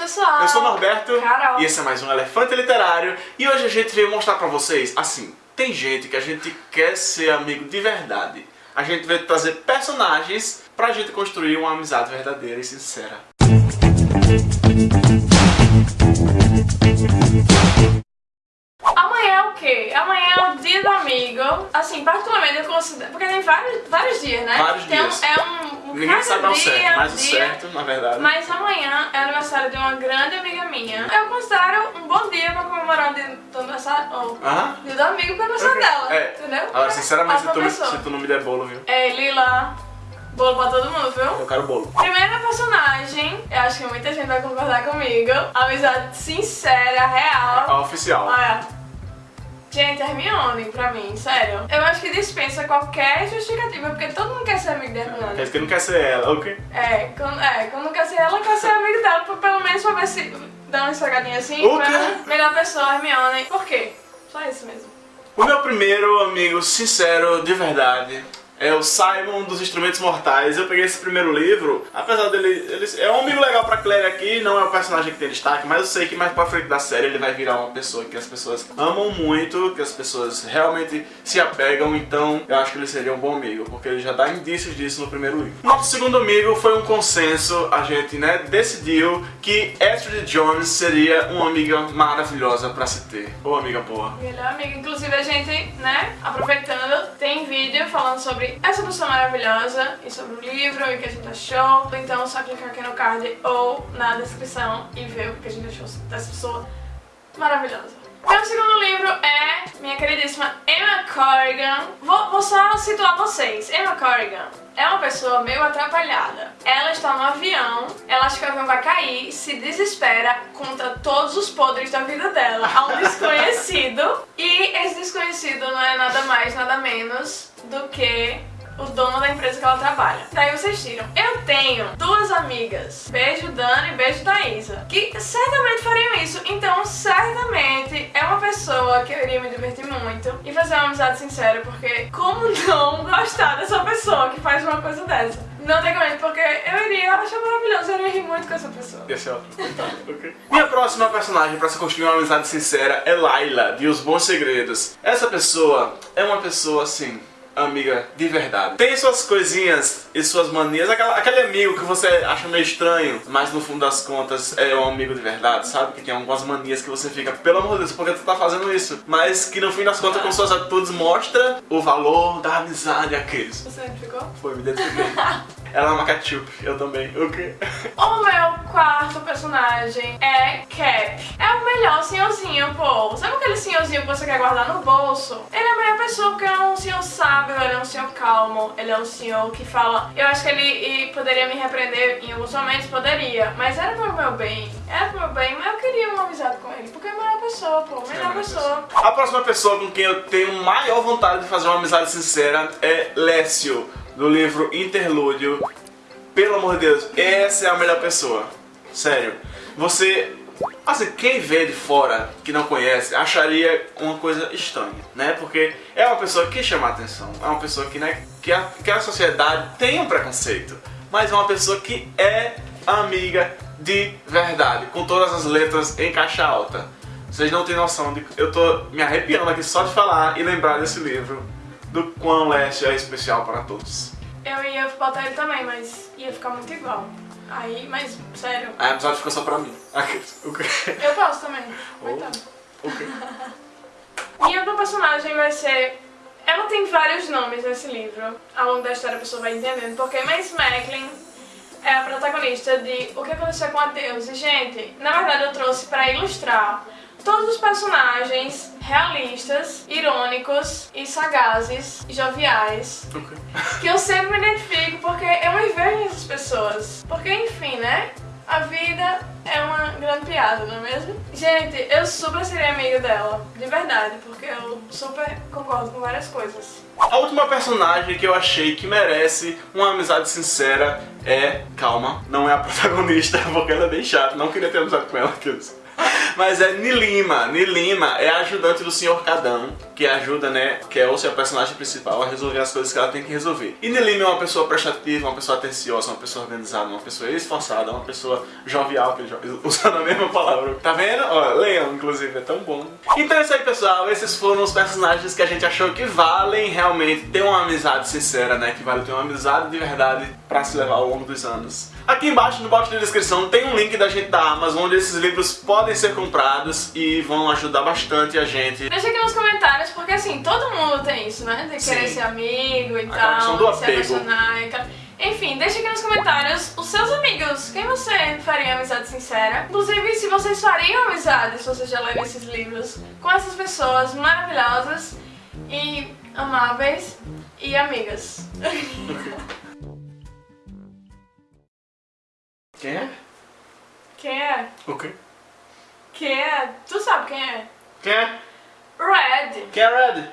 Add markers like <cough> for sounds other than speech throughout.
pessoal! Eu sou o Norberto Carol. e esse é mais um Elefante Literário e hoje a gente veio mostrar pra vocês, assim, tem gente que a gente quer ser amigo de verdade. A gente veio trazer personagens pra gente construir uma amizade verdadeira e sincera. Amanhã quê? Amanhã é o dia do amigo. Assim, particularmente eu considero. Porque tem vários, vários dias, né? Vários tem um- dias. é um. um Ninguém sabe ao dia, certo, mas o dia. certo, na verdade. Mas amanhã é aniversário de uma grande amiga minha. Eu considero um bom dia pra comemorar o dia do aniversário. Oh, Aham. dia do amigo pro aniversário dela. É. Entendeu? Agora, sinceramente, se tu, se tu não me der bolo, viu? É, Lila. Bolo pra todo mundo, viu? Eu quero bolo. Primeira personagem, eu acho que muita gente vai concordar comigo. Amizade sincera, real. A oficial. Olha. Gente, Hermione, pra mim, sério. Eu acho que dispensa qualquer justificativa, porque todo mundo quer ser amigo da Hermione. dizer que não quer ser ela, ok? É, quando, é, quando quer ser ela, quer ser amigo dela, pra, pelo menos pra ver se dá uma esfregadinha assim. O pra-? Melhor pessoa, Hermione. Por quê? Só isso mesmo. O meu primeiro amigo sincero, de verdade, é o Simon dos Instrumentos Mortais. Eu peguei esse primeiro livro, apesar dele. Ele é um amigo legal pra Claire aqui, não é o personagem que tem destaque, mas eu sei que mais pra frente da série ele vai virar uma pessoa que as pessoas amam muito, que as pessoas realmente se apegam, então eu acho que ele seria um bom amigo, porque ele já dá indícios disso no primeiro livro. Nosso segundo amigo foi um consenso, a gente né, decidiu que Astrid Jones seria uma amiga maravilhosa pra se ter, ou amiga boa. Melhor amigo. Inclusive, a gente, né, aproveitando, tem vídeo falando sobre essa pessoa maravilhosa e sobre o livro e o que a gente achou. Então, só clicar aqui no card ou na descrição e ver o que a gente achou dessa pessoa maravilhosa. Meu segundo livro é minha queridíssima Emma Corrigan. Vou, vou só situar vocês. Emma Corrigan é uma pessoa meio atrapalhada. Ela está no avião, ela acha que o avião vai cair, se desespera, conta todos os podres da vida dela a um desconhecido. E esse desconhecido não é nada mais, nada menos do que o dono da empresa que ela trabalha. Daí vocês tiram. Eu tenho duas amigas, beijo Dani e beijo Thaisa, que certamente fariam isso. Então, certamente é uma pessoa que eu iria me divertir muito e fazer uma amizade sincera, porque como não gostar dessa pessoa que faz uma coisa dessa? Não tem como, porque eu iria achar maravilhoso, eu iria rir muito com essa pessoa. Esse é. Ok. Minha próxima personagem para se construir uma amizade sincera é Laila, de Os Bons Segredos. Essa pessoa é uma pessoa assim. Amiga de verdade. Tem suas coisinhas e suas manias. Aquela, aquele amigo que você acha meio estranho, mas no fundo das contas é um amigo de verdade, sabe? Que tem algumas manias que você fica, pelo amor de Deus, por que tu tá fazendo isso? Mas que no fim das contas, com suas atitudes, mostra o valor da amizade àqueles. Você identificou? Foi, me identifiquei. <laughs> Ela é uma ketchup, eu também. O quê? O meu quarto personagem é Cap. É o melhor senhorzinho, pô. Sabe aquele senhorzinho que você quer guardar no bolso? Ele é a melhor pessoa porque ele é um senhor sábio, ele é um senhor calmo, ele é um senhor que fala. Eu acho que ele poderia me repreender em alguns momentos, poderia. Mas era pro meu bem. Era pro meu bem, mas eu queria uma amizade com ele. Porque é a melhor pessoa, pô. Melhor pessoa. A próxima pessoa com quem eu tenho maior vontade de fazer uma amizade sincera é Lécio, do livro Interlúdio. Pelo amor de Deus, essa é a melhor pessoa. Sério. Você. Assim, quem vê de fora, que não conhece, acharia uma coisa estranha, né? Porque é uma pessoa que chama atenção, é uma pessoa que, né, que, a, que a sociedade tem um preconceito, mas é uma pessoa que é amiga de verdade, com todas as letras em caixa alta. Vocês não têm noção de. Eu tô me arrepiando aqui só de falar e lembrar desse livro, do quão Leste é especial para todos. Eu ia botar ele também, mas ia ficar muito igual. Aí, mas, sério. A episódio ficou só pra mim. <laughs> Eu gosto também. Coitado. O quê? Minha outra personagem vai ser. Ela tem vários nomes nesse livro. Ao longo da história a pessoa vai entendendo porque Mace Macklin é a protagonista de O que aconteceu com a Deus. E, gente, na verdade eu trouxe pra ilustrar todos os personagens realistas, irônicos e sagazes e joviais O quê? que eu sempre me identifico porque eu me vejo nessas pessoas. Porque, enfim, né? A vida é uma grande piada, não é mesmo? Gente, eu super seria amiga dela, de verdade, porque eu super concordo com várias coisas. A última personagem que eu achei que merece uma amizade sincera é. Calma, não é a protagonista, <laughs> porque ela é bem chata, não queria ter amizade com ela. aqueles. Mas é Nilima. Nilima é a ajudante do Sr. Cadão, que ajuda, né, que é ou seja, a personagem principal a resolver as coisas que ela tem que resolver. E Nilima é uma pessoa prestativa, uma pessoa atenciosa, uma pessoa organizada, uma pessoa esforçada, uma pessoa jovial, que ele <laughs> usando a mesma palavra. Tá vendo? Ó, leiam, inclusive, é tão bom. Então é isso aí, pessoal. Esses foram os personagens que a gente achou que valem realmente ter uma amizade sincera, né? Que vale ter uma amizade de verdade pra se levar ao longo dos anos. Aqui embaixo no box de descrição tem um link da gente da Amazon onde esses livros podem ser comprados e vão ajudar bastante a gente. Deixa aqui nos comentários, porque assim, todo mundo tem isso, né? De querer Sim. ser amigo e Aquela do tal, de se apego. apaixonar e tal. Enfim, deixa aqui nos comentários os seus amigos. Quem você faria amizade sincera? Inclusive, se vocês fariam amizade, se vocês já leram esses livros, com essas pessoas maravilhosas e amáveis e amigas. <laughs> Red, Quem é Red?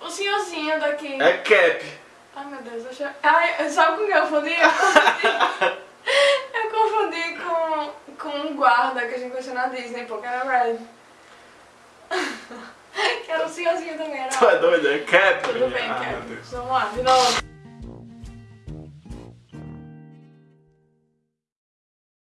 o senhorzinho daqui. É Cap. Ai meu Deus, eu achei... Ai, sabe com quem eu confundi? Eu confundi, <laughs> eu confundi com, com um guarda que a gente conheceu na Disney, porque era Red. <laughs> que era o senhorzinho também, era Tu é doido? É Cap. Tudo bem, Ah. Deus. Vamos lá, de novo.